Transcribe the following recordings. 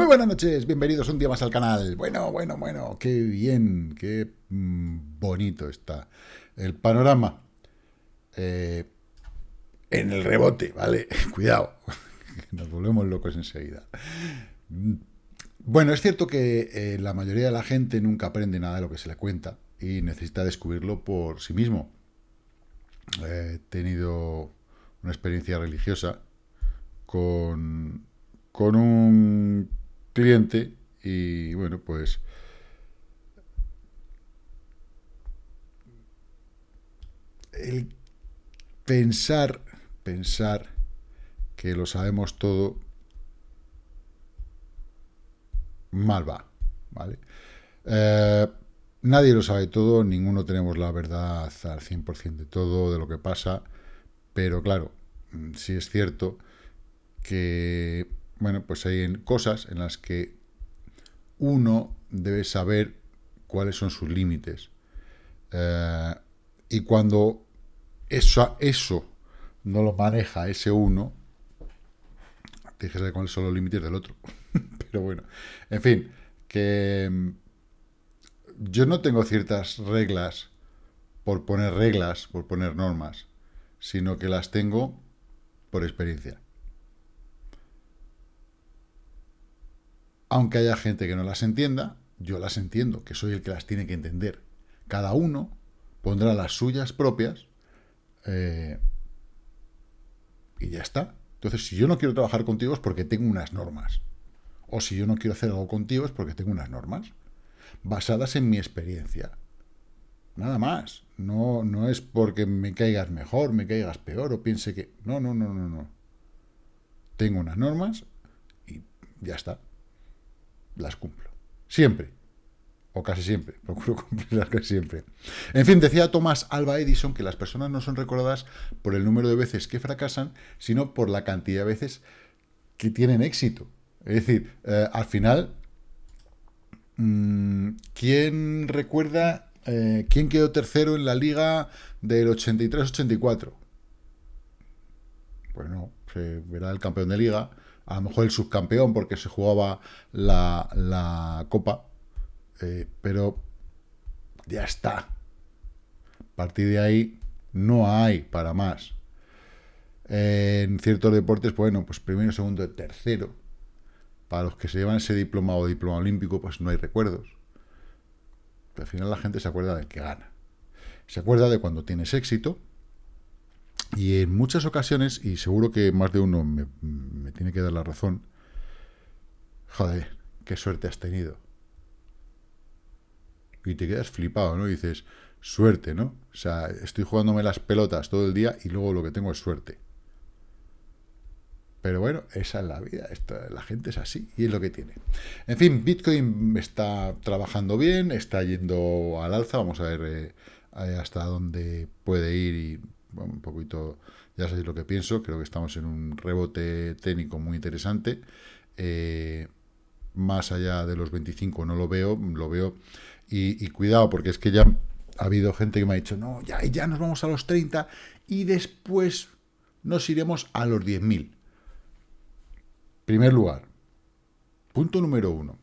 Muy buenas noches, bienvenidos un día más al canal. Bueno, bueno, bueno, qué bien, qué mm, bonito está el panorama. Eh, en el rebote, ¿vale? Cuidado, nos volvemos locos enseguida. Bueno, es cierto que eh, la mayoría de la gente nunca aprende nada de lo que se le cuenta y necesita descubrirlo por sí mismo. He tenido una experiencia religiosa con, con un cliente y bueno, pues el pensar, pensar que lo sabemos todo, mal va, ¿vale? Eh, nadie lo sabe todo, ninguno tenemos la verdad al 100% de todo, de lo que pasa, pero claro, mm, sí es cierto que bueno, pues hay cosas en las que uno debe saber cuáles son sus límites. Eh, y cuando eso, eso no lo maneja ese uno, tienes que cuáles son los límites del otro. Pero bueno, en fin, que mm, yo no tengo ciertas reglas por poner reglas, por poner normas, sino que las tengo por experiencia. Aunque haya gente que no las entienda, yo las entiendo, que soy el que las tiene que entender. Cada uno pondrá las suyas propias eh, y ya está. Entonces, si yo no quiero trabajar contigo es porque tengo unas normas. O si yo no quiero hacer algo contigo es porque tengo unas normas basadas en mi experiencia. Nada más. No, no es porque me caigas mejor, me caigas peor o piense que... No, no, no, no, no. Tengo unas normas y ya está las cumplo. Siempre. O casi siempre. Procuro cumplirlas casi siempre. En fin, decía Thomas Alba Edison que las personas no son recordadas por el número de veces que fracasan, sino por la cantidad de veces que tienen éxito. Es decir, eh, al final, mm, ¿quién recuerda eh, quién quedó tercero en la liga del 83-84? Pues no, se verá el campeón de liga, a lo mejor el subcampeón porque se jugaba la, copa, eh, pero ya está. A partir de ahí no hay para más. en ciertos deportes, bueno, pues primero, segundo, tercero. Para los que se llevan ese diploma o diploma olímpico, pues no hay recuerdos. Al final la gente se acuerda del que gana. Se acuerda de cuando tienes éxito, y en muchas ocasiones, y seguro que más de uno me, tiene que dar la razón, joder, qué suerte has tenido. Y te quedas flipado, ¿no? Y dices, suerte, ¿no? O sea, estoy jugándome las pelotas todo el día y luego lo que tengo es suerte. Pero bueno, esa es la vida, la gente es así y es lo que tiene. En fin, Bitcoin está trabajando bien, está yendo al alza, vamos a ver eh, hasta dónde puede ir y un poquito, ya sabéis lo que pienso, creo que estamos en un rebote técnico muy interesante. Eh, más allá de los 25 no lo veo, lo veo, y, cuidado, porque es que ya ha habido gente que me ha dicho, no, ya, ya nos vamos a los 30 y después nos iremos a los 10.000. Primer lugar, punto número uno.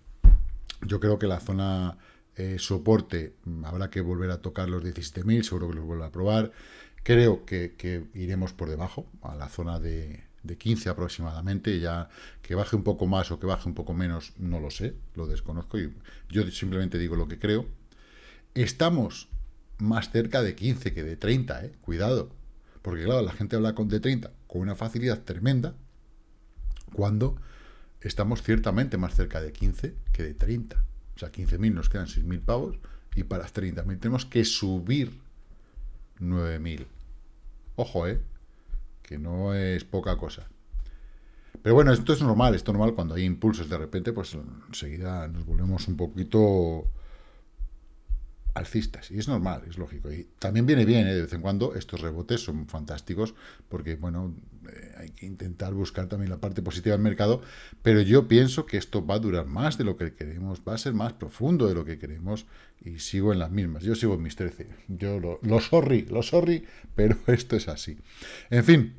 Yo creo que la zona eh, soporte habrá que volver a tocar los 17.000, seguro que los vuelvo a probar. Creo que, iremos por debajo, a la zona de, 15 aproximadamente, ya que baje un poco más o que baje un poco menos, no lo sé, lo desconozco, y yo simplemente digo lo que creo. Estamos más cerca de 15 que de 30, ¿eh? cuidado, porque claro, la gente habla con de 30 con una facilidad tremenda, cuando estamos ciertamente más cerca de 15 que de 30. O sea, 15.000 nos quedan 6.000 pavos, y para 30.000 tenemos que subir 9.000. Ojo, ¿eh? Que no es poca cosa. Pero bueno, esto es normal, esto es normal cuando hay impulsos de repente, pues enseguida nos volvemos un poquito alcistas. Y es normal, es lógico. Y también viene bien, ¿eh? de vez en cuando, estos rebotes son fantásticos, porque, bueno, eh, hay que intentar buscar también la parte positiva del mercado, pero yo pienso que esto va a durar más de lo que queremos, va a ser más profundo de lo que queremos, y sigo en las mismas. Yo sigo en mis 13. Yo lo, lo sorry, lo sorry, pero esto es así. En fin,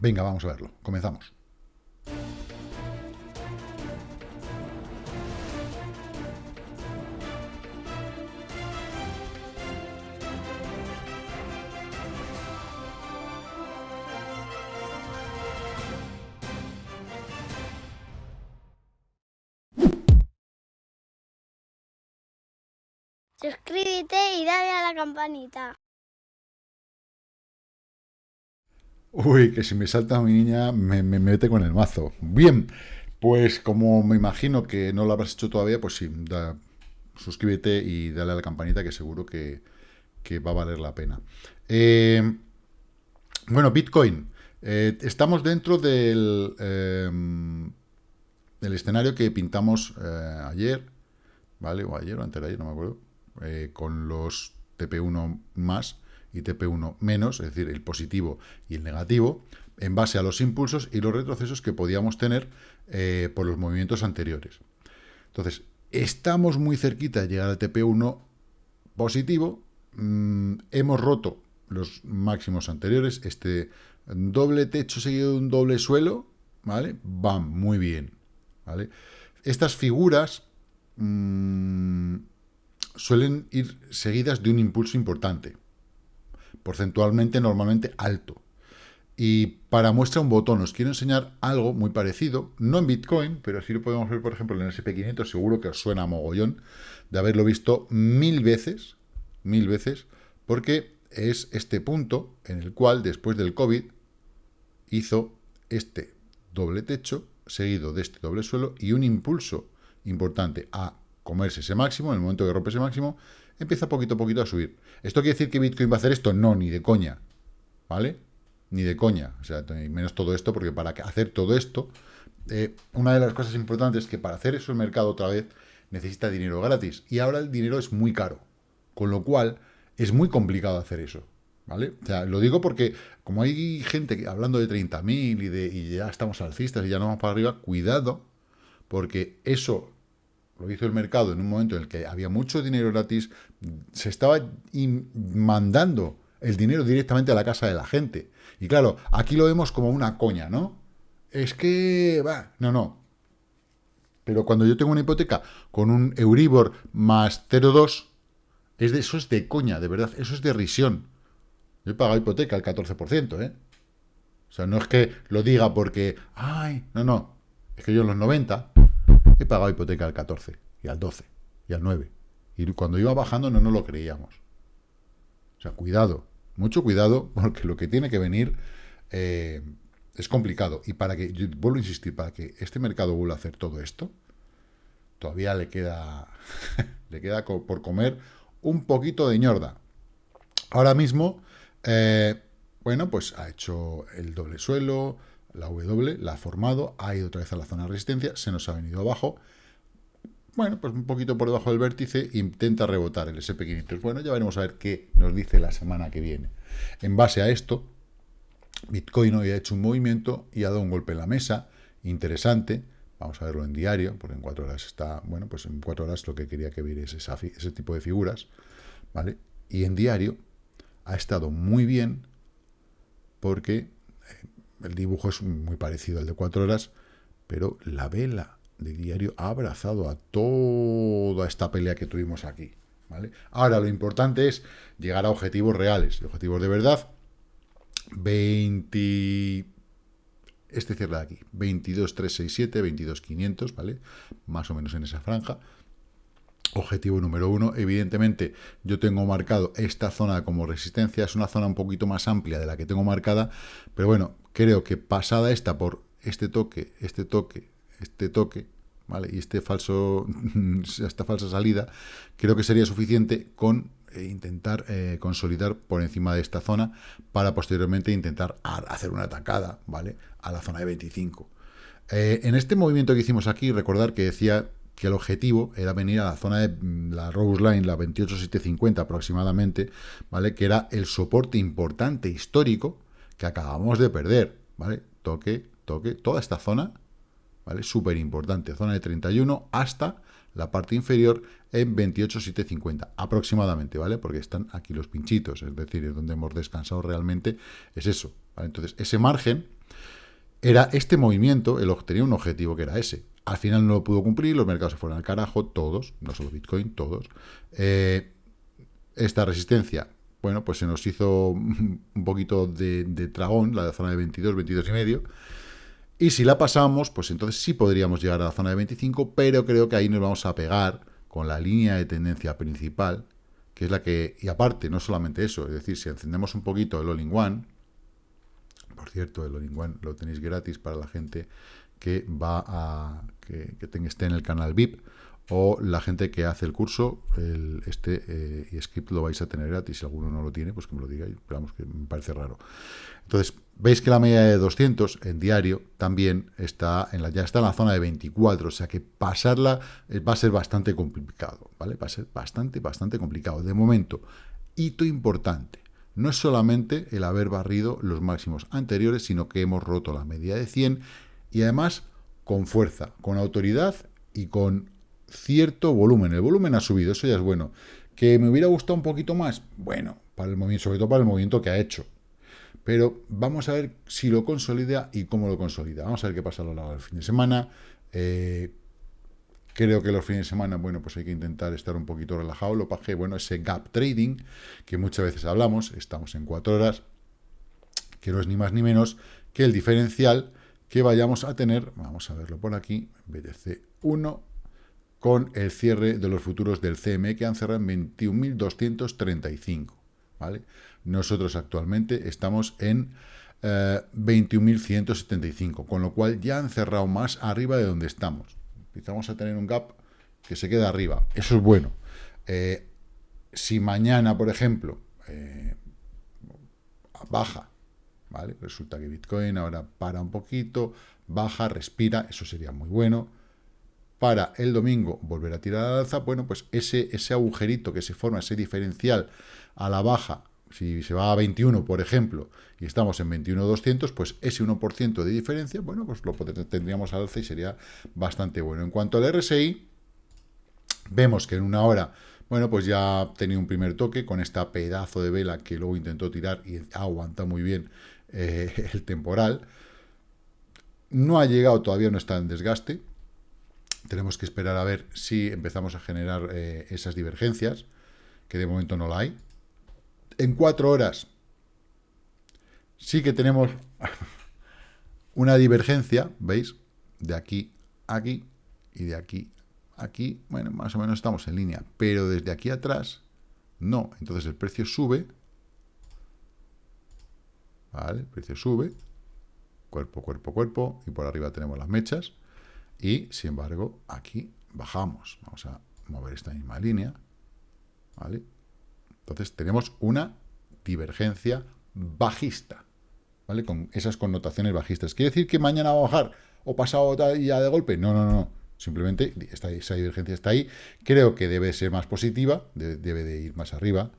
venga, vamos a verlo. Comenzamos. Suscríbete y dale a la campanita. Uy, que si me salta mi niña me, me mete con el mazo. Bien, pues como me imagino que no lo habrás hecho todavía, pues sí, suscríbete y dale a la campanita que seguro que, va a valer la pena. Eh, bueno, Bitcoin. Eh, estamos dentro del, em, del escenario que pintamos eh, ayer, ¿vale? O ayer o antes de ayer, no me acuerdo, con los TP1 más y TP1 menos, es decir, el positivo y el negativo, en base a los impulsos y los retrocesos que podíamos tener eh, por los movimientos anteriores. Entonces, estamos muy cerquita de llegar al TP1 positivo, mm, hemos roto los máximos anteriores, este doble techo seguido de un doble suelo, ¿vale? Van muy bien, ¿vale? Estas figuras mm, suelen ir seguidas de un impulso importante, porcentualmente normalmente alto. Y para muestra un botón, os quiero enseñar algo muy parecido, no en Bitcoin, pero sí lo podemos ver, por ejemplo, en el SP500, seguro que os suena mogollón, de haberlo visto mil veces, mil veces, porque es este punto en el cual, después del COVID, hizo este doble techo, seguido de este doble suelo, y un impulso importante a comerse ese máximo, en el momento que rompe ese máximo, empieza poquito a poquito a subir. ¿Esto quiere decir que Bitcoin va a hacer esto? No, ni de coña, ¿vale? Ni de coña, o sea, menos todo esto, porque para hacer todo esto, eh, una de las cosas importantes es que para hacer eso el mercado otra vez necesita dinero gratis, y ahora el dinero es muy caro, con lo cual es muy complicado hacer eso, ¿vale? O sea, lo digo porque como hay gente hablando de 30.000 y, de, y ya estamos alcistas y ya no vamos para arriba, cuidado, porque eso lo hizo el mercado en un momento en el que había mucho dinero gratis, se estaba mandando el dinero directamente a la casa de la gente. Y claro, aquí lo vemos como una coña, ¿no? Es que, va, no, no. Pero cuando yo tengo una hipoteca con un Euribor más 0,2, es de, eso es de coña, de verdad, eso es de risión. Yo he pagado hipoteca al 14%, ¿eh? O sea, no es que lo diga porque, ay, no, no, es que yo en los 90 he pagado hipoteca al 14, y al 12, y al 9. Y cuando iba bajando no nos lo creíamos. O sea, cuidado, mucho cuidado, porque lo que tiene que venir eh, es complicado. Y para que, yo vuelvo a insistir, para que este mercado vuelva a hacer todo esto, todavía le queda, le queda por comer un poquito de ñorda. Ahora mismo, eh, bueno, pues ha hecho el doble suelo, la W, la ha formado, ha ido otra vez a la zona de resistencia, se nos ha venido abajo, bueno, pues un poquito por debajo del vértice, intenta rebotar el SP500. Bueno, ya veremos a ver qué nos dice la semana que viene. En base a esto, Bitcoin hoy ha hecho un movimiento y ha dado un golpe en la mesa, interesante, vamos a verlo en diario, porque en cuatro horas está, bueno, pues en cuatro horas lo que quería que viera es ese tipo de figuras, ¿vale? Y en diario ha estado muy bien, porque eh, el dibujo es muy parecido al de cuatro horas, pero la vela de diario ha abrazado a toda esta pelea que tuvimos aquí. ¿vale? Ahora, lo importante es llegar a objetivos reales, objetivos de verdad. 20... Este cierra de aquí, 22.367, 22.500, ¿vale? Más o menos en esa franja. Objetivo número uno, evidentemente yo tengo marcado esta zona como resistencia, es una zona un poquito más amplia de la que tengo marcada, pero bueno, creo que pasada esta por este toque, este toque, este toque, ¿vale? Y este falso, esta falsa salida, creo que sería suficiente con eh, intentar eh, consolidar por encima de esta zona para posteriormente intentar hacer una atacada, ¿vale? A la zona de 25. Eh, en este movimiento que hicimos aquí, recordar que decía que el objetivo era venir a la zona de mm, la Rose Line, la 28750 aproximadamente, ¿vale? Que era el soporte importante histórico que acabamos de perder, ¿vale? Toque, toque, toda esta zona ¿vale? Súper importante, zona de 31 hasta la parte inferior en 28,750 aproximadamente, ¿vale? Porque están aquí los pinchitos, es decir, es donde hemos descansado realmente, es eso. Entonces, ese margen era este movimiento, el tenía un objetivo que era ese. Al final no lo pudo cumplir, los mercados se fueron al carajo, todos, no solo Bitcoin, todos. Eh, esta resistencia, bueno, pues se nos hizo un poquito de, de tragón, la zona de 22, 22 y medio, y si la pasamos, pues entonces sí podríamos llegar a la zona de 25, pero creo que ahí nos vamos a pegar con la línea de tendencia principal, que es la que, y aparte, no solamente eso, es decir, si encendemos un poquito el All-in-One, por cierto, el All-in-One lo tenéis gratis para la gente que va a, que, que esté en el canal VIP, o la gente que hace el curso, este eh, script lo vais a tener gratis. Si alguno no lo tiene, pues que me lo diga. Esperamos que me parece raro. Entonces, veis que la media de 200 en diario también está en la, ya está en la zona de 24, o sea que pasarla eh, va a ser bastante complicado, ¿vale? Va a ser bastante, bastante complicado. De momento, hito importante. No es solamente el haber barrido los máximos anteriores, sino que hemos roto la media de 100 y además con fuerza, con autoridad y con cierto volumen. El volumen ha subido, eso ya es bueno. ¿Que me hubiera gustado un poquito más? Bueno, para el movimiento, sobre todo para el movimiento que ha hecho. Pero vamos a ver si lo consolida y cómo lo consolida. Vamos a ver qué pasa a lo largo del fin de semana. Eh, creo que los fines de semana, bueno, pues hay que intentar estar un poquito relajado. Lo paje, bueno, ese gap trading, que muchas veces hablamos, estamos en cuatro horas, que no es ni más ni menos que el diferencial que vayamos a tener, vamos a verlo por aquí, BTC 1, con el cierre de los futuros del CME que han cerrado en 21.235. ¿vale? Nosotros actualmente estamos en 21.175, eh, con lo cual ya han cerrado más arriba de donde estamos. Empezamos a tener un gap que se queda arriba. Eso es bueno. Eh, si mañana, por ejemplo, eh, baja, ¿vale? Resulta que Bitcoin ahora para un poquito, baja, respira, eso sería muy bueno para el domingo volver a tirar al alza, bueno, pues ese, ese agujerito que se forma, ese diferencial a la baja, si se va a 21, por ejemplo, y estamos en 21.200, pues ese 1% de diferencia, bueno, pues lo tendríamos al alza y sería bastante bueno. En cuanto al RSI, vemos que en una hora, bueno, pues ya ha tenido un primer toque con esta pedazo de vela que luego intentó tirar y aguanta muy bien eh, el temporal. No ha llegado, todavía no está en desgaste, tenemos que esperar a ver si empezamos a generar eh, esas divergencias, que de momento no la hay. En cuatro horas sí que tenemos una divergencia, ¿veis? De aquí a aquí y de aquí a aquí. Bueno, más o menos estamos en línea, pero desde aquí atrás no. Entonces el precio sube. ¿Vale? El precio sube. Cuerpo, cuerpo, cuerpo. Y por arriba tenemos las mechas. Y, sin embargo, aquí bajamos. Vamos a mover esta misma línea. ¿Vale? Entonces, tenemos una divergencia bajista. ¿Vale? Con esas connotaciones bajistas. ¿Quiere decir que mañana va a bajar o pasado ya de golpe? No, no, no. Simplemente esa divergencia está ahí. Creo que debe ser más positiva, debe de ir más arriba.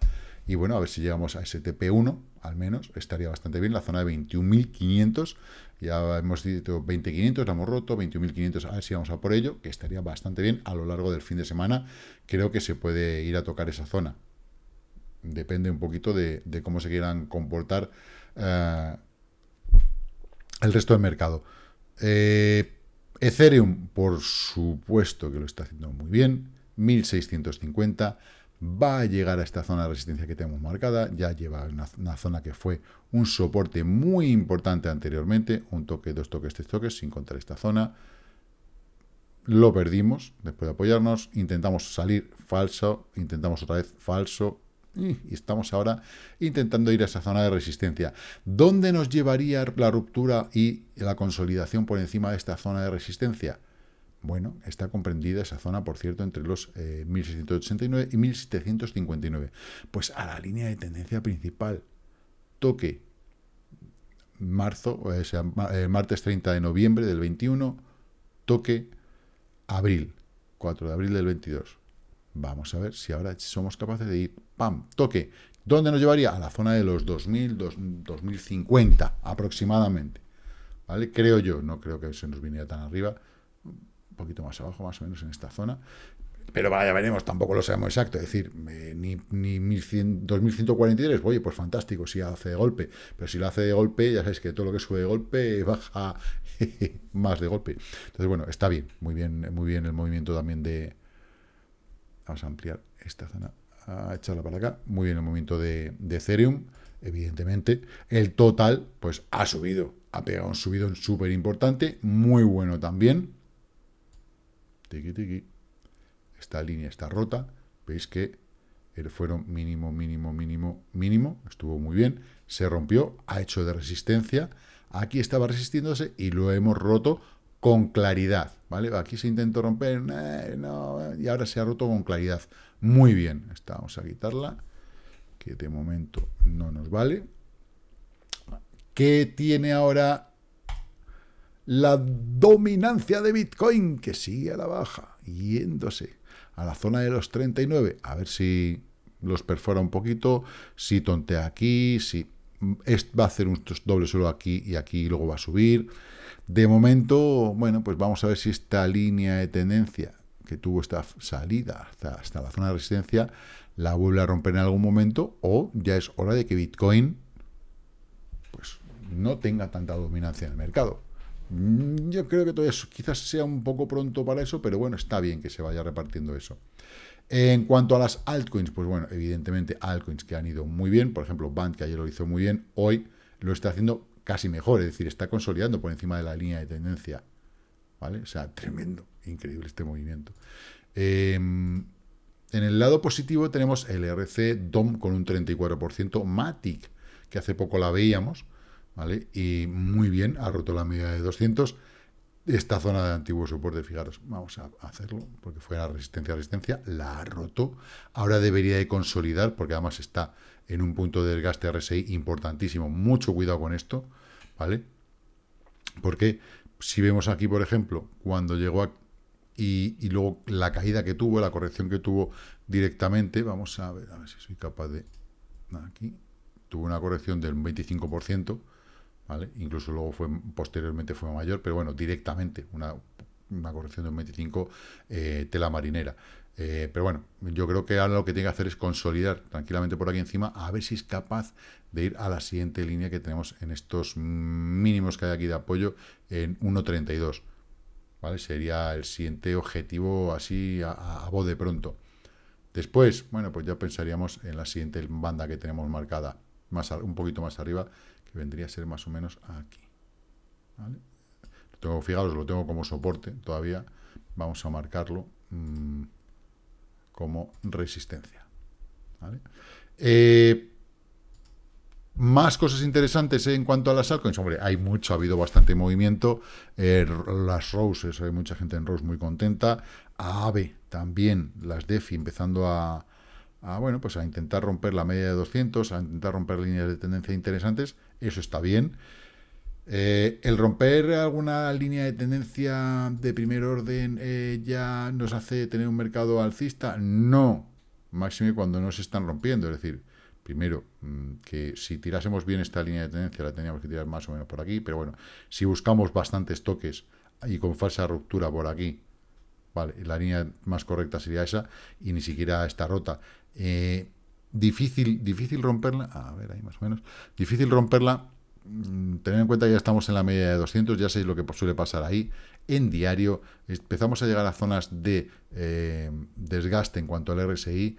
Y bueno, a ver si llegamos a STP1, al menos, estaría bastante bien. La zona de 21.500 ya hemos dicho 20.500, la hemos roto, 21.500, a ver si vamos a por ello, que estaría bastante bien a lo largo del fin de semana. Creo que se puede ir a tocar esa zona. Depende un poquito de, cómo se quieran comportar eh, el resto del mercado. Eh, Ethereum, por supuesto que lo está haciendo muy bien, 1650 va a llegar a esta zona de resistencia que tenemos marcada, ya lleva una, zona que fue un soporte muy importante anteriormente, un toque, dos toques, tres toques, sin contar esta zona, lo perdimos después de apoyarnos, intentamos salir falso, intentamos otra vez falso, y estamos ahora intentando ir a esa zona de resistencia. ¿Dónde nos llevaría la ruptura y la consolidación por encima de esta zona de resistencia? Bueno, está comprendida esa zona, por cierto, entre los 1689 eh, y 1759. Pues a la línea de tendencia principal. Toque marzo, o sea, eh, martes 30 de noviembre del 21, toque abril, 4 de abril del 22. Vamos a ver si ahora somos capaces de ir, ¡pam!, toque. ¿Dónde nos llevaría? A la zona de los 2000, 2050 aproximadamente. ¿Vale? Creo yo, no creo que se nos viniera tan arriba, poquito más abajo, más o menos en esta zona. Pero vaya, veremos, tampoco lo sabemos exacto. Es decir, eh, ni, ni 2143, oye, pues fantástico si hace de golpe. Pero si lo hace de golpe, ya sabéis que todo lo que sube de golpe baja más de golpe. Entonces, bueno, está bien, muy bien, muy bien el movimiento también de. Vamos a ampliar esta zona, a echarla para acá. Muy bien el movimiento de, de Ethereum, evidentemente. El total, pues ha subido, ha pegado un subidón súper importante, muy bueno también Tiki, tiki. Esta línea está rota. Veis que fueron mínimo, mínimo, mínimo, mínimo, estuvo muy bien, se rompió, ha hecho de resistencia, aquí estaba resistiéndose y lo hemos roto con claridad, ¿vale? Aquí se intentó romper, eh, y ahora se ha roto con claridad. Muy bien, Esta, vamos a quitarla, que de momento no nos vale. ¿Qué tiene ahora la dominancia de Bitcoin? Que sigue a la baja, yéndose a la zona de los 39, a ver si los perfora un poquito, si tontea aquí, si va a hacer un doble suelo aquí y aquí y luego va a subir. De momento, bueno, pues vamos a ver si esta línea de tendencia que tuvo esta salida hasta, hasta la zona de resistencia la vuelve a romper en algún momento o ya es hora de que Bitcoin pues no tenga tanta dominancia en el mercado. Mm, yo creo que todavía quizás sea un poco pronto para eso, pero bueno, está bien que se vaya repartiendo eso. En cuanto a las altcoins, pues bueno, evidentemente altcoins que han ido muy bien, por ejemplo, Band, que ayer lo hizo muy bien, hoy lo está haciendo casi mejor, es decir, está consolidando por encima de la línea de tendencia, ¿vale? O sea, tremendo, increíble este movimiento. Em, en el lado positivo tenemos el RC DOM con un 34%, Matic, que hace poco la veíamos, ¿vale? Y muy bien, ha roto la media de 200, esta zona de antiguo soporte, fijaros, vamos a hacerlo, porque fue la resistencia resistencia, la ha roto, ahora debería de consolidar, porque además está en un punto de desgaste RSI importantísimo, mucho cuidado con esto, ¿vale? Porque si vemos aquí, por ejemplo, cuando llegó a, y, y, luego la caída que tuvo, la corrección que tuvo directamente, vamos a ver, a ver si soy capaz de, aquí, tuvo una corrección del 25%, Incluso luego fue posteriormente fue mayor, pero bueno, directamente una, corrección de un 25 eh, tela marinera. Eh, pero bueno, yo creo que ahora lo que tiene que hacer es consolidar tranquilamente por aquí encima, a ver si es capaz de ir a la siguiente línea que tenemos en estos mínimos que hay aquí de apoyo en 1.32. ¿Vale? Sería el siguiente objetivo así a, a, voz de pronto. Después, bueno, pues ya pensaríamos en la siguiente banda que tenemos marcada más un poquito más arriba, vendría a ser más o menos aquí. ¿vale? Lo tengo, lo tengo como soporte todavía. Vamos a marcarlo mmm, como resistencia. Eh, más cosas interesantes en cuanto a las altcoins. Hombre, hay mucho, ha habido bastante movimiento. Eh, las Roses, hay mucha gente en Rose muy contenta. AVE también, las DeFi empezando a, a, bueno, pues a intentar romper la media de 200, a intentar romper líneas de tendencia interesantes, eso está bien. Eh, el romper alguna línea de tendencia de primer orden eh, ya nos hace tener un mercado alcista, no, máximo cuando no se están rompiendo, es decir, primero, mm, que si tirásemos bien esta línea de tendencia, la teníamos que tirar más o menos por aquí, pero bueno, si buscamos bastantes toques y con falsa ruptura por aquí, vale, la línea más correcta sería esa, y ni siquiera está rota. Eh, difícil, difícil romperla, a ver, ahí más o menos, difícil romperla, mm, tener en cuenta que ya estamos en la media de 200, ya sabéis lo que suele pasar ahí, en diario, empezamos a llegar a zonas de eh, desgaste en cuanto al RSI,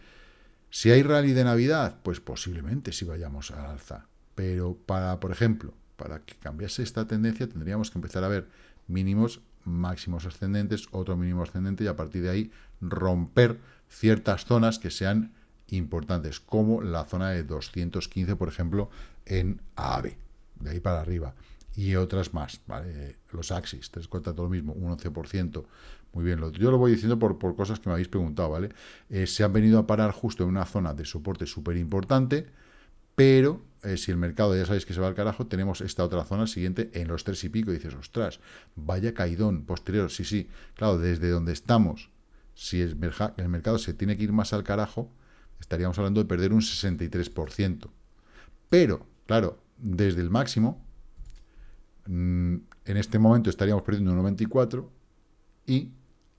si hay rally de Navidad, pues posiblemente si vayamos al alza, pero para, por ejemplo, para que cambiase esta tendencia tendríamos que empezar a ver mínimos, máximos ascendentes, otro mínimo ascendente y a partir de ahí romper ciertas zonas que sean importantes, como la zona de 215, por ejemplo, en AAVE, de ahí para arriba, y otras más, ¿vale? Los Axis, te cuenta todo lo mismo, un 11%, muy bien, yo lo voy diciendo por, por cosas que me habéis preguntado, ¿vale? Eh, se han venido a parar justo en una zona de soporte súper importante, pero eh, si el mercado ya sabéis que se va al carajo, tenemos esta otra zona siguiente en los tres y pico, y dices, ostras, vaya caidón posterior, sí, sí, claro, desde donde estamos, si el mercado se tiene que ir más al carajo, estaríamos hablando de perder un 63%. Pero, claro, desde el máximo, mm, en este momento estaríamos perdiendo un 94 y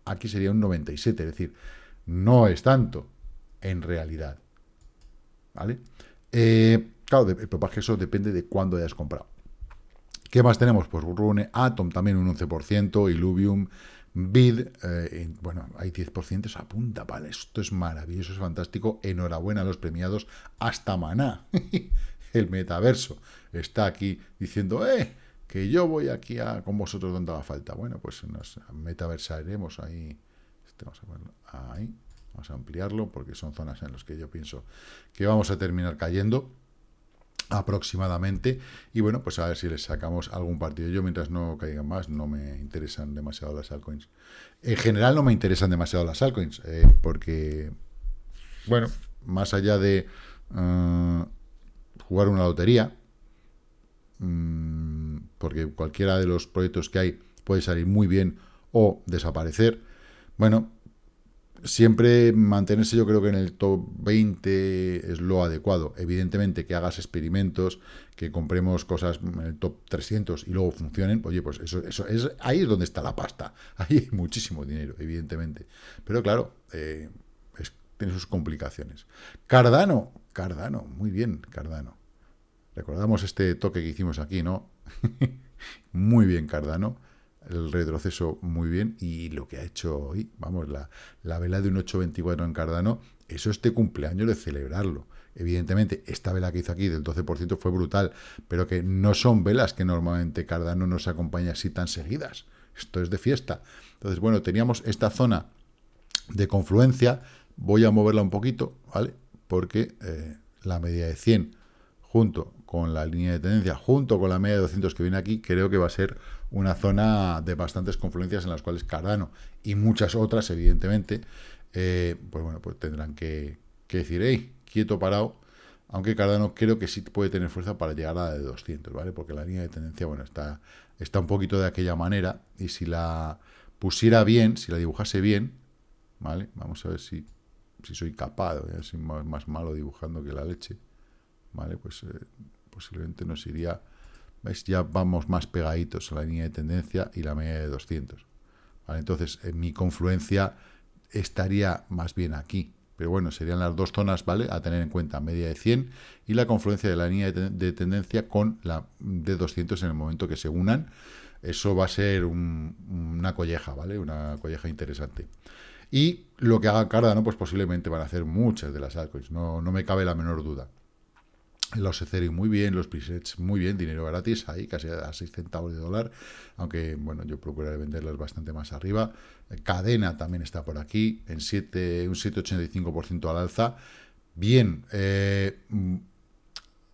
aquí sería un 97, es decir, no es tanto en realidad. ¿Vale? Eh, claro, pero que eso depende de cuándo hayas comprado. ¿Qué más tenemos? Pues Rune, Atom también un 11%, Illuvium, Bid, eh, bueno, hay 10%, se apunta, vale, esto es maravilloso, es fantástico, enhorabuena a los premiados, hasta Maná, el metaverso, está aquí diciendo, eh, que yo voy aquí a, con vosotros donde haga falta. Bueno, pues nos metaversaremos ahí, este, vamos a ahí, Vamos a ampliarlo porque son zonas en las que yo pienso que vamos a terminar cayendo aproximadamente y bueno, pues a ver si les sacamos algún partido. Yo mientras no caigan más no me interesan demasiado las altcoins. En general no me interesan demasiado las altcoins eh, porque, bueno, más allá de eh, jugar una lotería, mmm, porque cualquiera de los proyectos que hay puede salir muy bien o desaparecer, bueno, siempre mantenerse yo creo que en el top 20 es lo adecuado. Evidentemente que hagas experimentos, que compremos cosas en el top 300 y luego funcionen, oye, pues eso, eso es ahí es donde está la pasta. Ahí hay muchísimo dinero, evidentemente. Pero claro, eh, tiene sus complicaciones. Cardano, Cardano, muy bien, Cardano. Recordamos este toque que hicimos aquí, ¿no? muy bien, Cardano el retroceso muy bien y lo que ha hecho hoy, vamos, la, la vela de un 8.24 en Cardano, eso este cumpleaños de celebrarlo. Evidentemente, esta vela que hizo aquí del 12% fue brutal, pero que no son velas que normalmente Cardano nos acompaña así tan seguidas. Esto es de fiesta. Entonces, bueno, teníamos esta zona de confluencia, voy a moverla un poquito, ¿vale? Porque eh, la media de 100 junto con la línea de tendencia, junto con la media de 200 que viene aquí, creo que va a ser una zona de bastantes confluencias en las cuales Cardano y muchas otras, evidentemente, eh, pues bueno, pues tendrán que, decir, hey, quieto parado, aunque Cardano creo que sí puede tener fuerza para llegar a la de 200, ¿vale? Porque la línea de tendencia, bueno, está, está un poquito de aquella manera, y si la pusiera bien, si la dibujase bien, ¿vale? Vamos a ver si, si soy capaz, voy soy más, malo dibujando que la leche, ¿vale? Pues eh, posiblemente nos iría ya vamos más pegaditos a la línea de tendencia y la media de 200. Entonces, en mi confluencia estaría más bien aquí. Pero bueno, serían las dos zonas, ¿vale? A tener en cuenta, media de 100 y la confluencia de la línea de, tendencia con la de 200 en el momento que se unan. Eso va a ser una colleja, ¿vale? Una colleja interesante. Y lo que haga Cardano, pues posiblemente van a hacer muchas de las altcoins, no, no me cabe la menor duda. Los Ethereum muy bien, los presets muy bien, dinero gratis ahí, casi a 6 centavos de dólar, aunque bueno, yo procuraré venderlas bastante más arriba. Cadena también está por aquí, en 7, un 7,85% al alza. Bien, eh,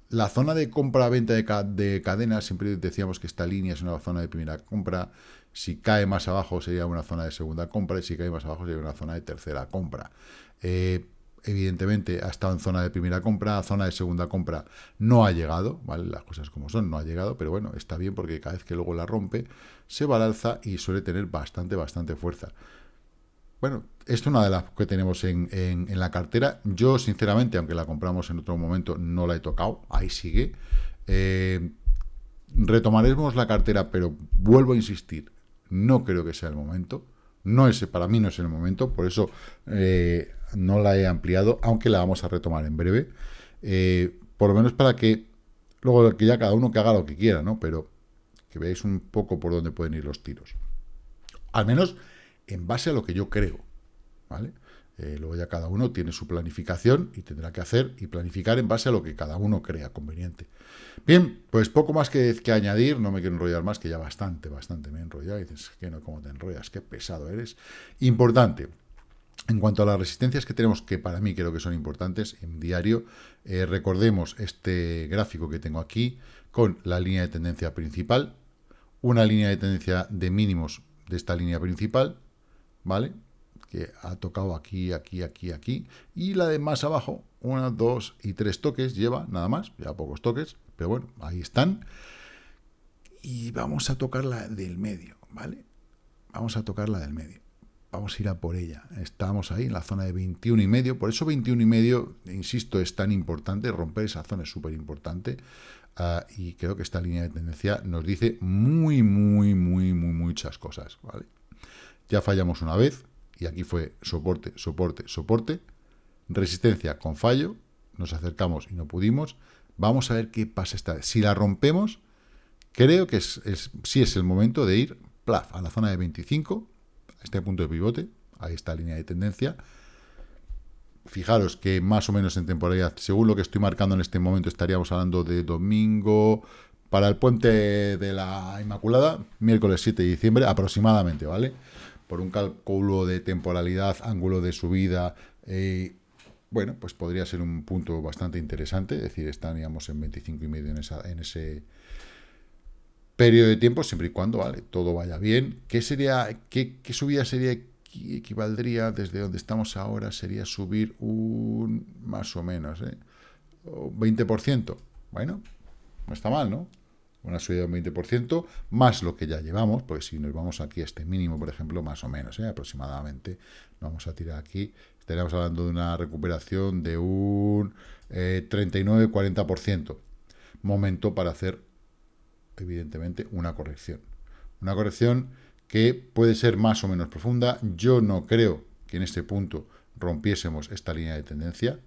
la zona de compra-venta de, de cadena, siempre decíamos que esta línea es una zona de primera compra, si cae más abajo sería una zona de segunda compra, y si cae más abajo sería una zona de tercera compra. Eh, evidentemente ha estado en zona de primera compra, zona de segunda compra no ha llegado. Las cosas como son, no ha llegado, pero bueno, está bien porque cada vez que luego la rompe, se va al alza y suele tener bastante, bastante fuerza. Bueno, esto es una de las que tenemos en, la cartera. Yo, sinceramente, aunque la compramos en otro momento, no la he tocado, ahí sigue. Eh, retomaremos la cartera, pero vuelvo a insistir, no creo que sea el momento. No es, para mí no es el momento, por eso eh, no la he ampliado, aunque la vamos a retomar en breve. Eh, por lo menos para que luego que ya cada uno que haga lo que quiera, ¿no? Pero que veáis un poco por dónde pueden ir los tiros. Al menos en base a lo que yo creo, ¿vale? Eh, luego ya cada uno tiene su planificación y tendrá que hacer y planificar en base a lo que cada uno crea conveniente. Bien, pues poco más que, que añadir, no me quiero enrollar más, que ya bastante, bastante me he enrollado. Y dices, que no, ¿cómo te enrollas? Qué pesado eres. Importante, en cuanto a las resistencias que tenemos, que para mí creo que son importantes en diario, eh, recordemos este gráfico que tengo aquí con la línea de tendencia principal, una línea de tendencia de mínimos de esta línea principal, ¿vale? Que ha tocado aquí, aquí, aquí, aquí, y la de más abajo, una, dos y tres toques, lleva nada más, ya pocos toques, pero bueno, ahí están. Y vamos a tocar la del medio, ¿vale? Vamos a tocar la del medio vamos a ir a por ella. Estamos ahí en la zona de 21 y medio, por eso 21 y medio, insisto, es tan importante, romper esa zona es súper importante, ah, y creo que esta línea de tendencia nos dice muy, muy, muy, muy, muchas cosas, ¿vale? Ya fallamos una vez, y aquí fue soporte, soporte, soporte, resistencia con fallo, nos acercamos y no pudimos, vamos a ver qué pasa esta vez. Si la rompemos, creo que es, es, sí es el momento de ir, plaf, a la zona de 25, este punto de pivote, ahí está la línea de tendencia. Fijaros que más o menos en temporalidad, según lo que estoy marcando en este momento, estaríamos hablando de domingo para el puente de la Inmaculada, miércoles 7 de diciembre aproximadamente, ¿vale? Por un cálculo de temporalidad, ángulo de subida, Eh, bueno, pues podría ser un punto bastante interesante, es decir, estaríamos en 25 y medio en, esa, en ese periodo de tiempo, siempre y cuando, vale, todo vaya bien. ¿Qué sería, qué, qué subida sería equivaldría desde donde estamos ahora? Sería subir un, más o menos, ¿eh? 20%. Bueno, no está mal, ¿no? Una subida de un 20%, más lo que ya llevamos, pues si nos vamos aquí a este mínimo, por ejemplo, más o menos, ¿eh? aproximadamente, vamos a tirar aquí, estaríamos hablando de una recuperación de un eh, 39-40%. Momento para hacer, evidentemente, una corrección. Una corrección que puede ser más o menos profunda. Yo no creo que en este punto rompiésemos esta línea de tendencia,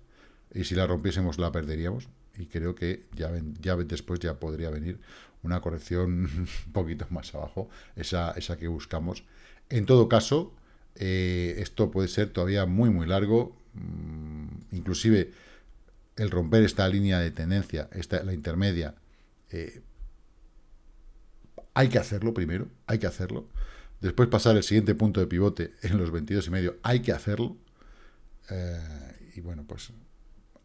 y si la rompiésemos la perderíamos, y creo que ya, ya después ya podría venir una corrección un poquito más abajo, esa, esa que buscamos. En todo caso, eh, esto puede ser todavía muy, muy largo, mm, inclusive el romper esta línea de tendencia, esta, la intermedia, eh, hay que hacerlo primero, hay que hacerlo. Después pasar el siguiente punto de pivote en los 22 y medio, hay que hacerlo. Eh, y bueno, pues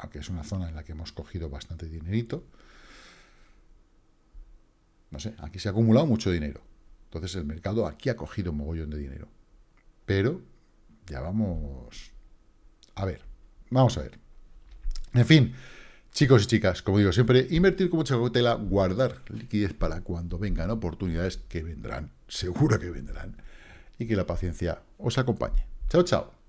aunque es una zona en la que hemos cogido bastante dinerito, no sé, aquí se ha acumulado mucho dinero. Entonces el mercado aquí ha cogido un mogollón de dinero. Pero ya vamos... A ver, vamos a ver. En fin, chicos y chicas, como digo siempre, invertir con mucha cautela, guardar liquidez para cuando vengan oportunidades que vendrán, seguro que vendrán, y que la paciencia os acompañe. Chao, chao.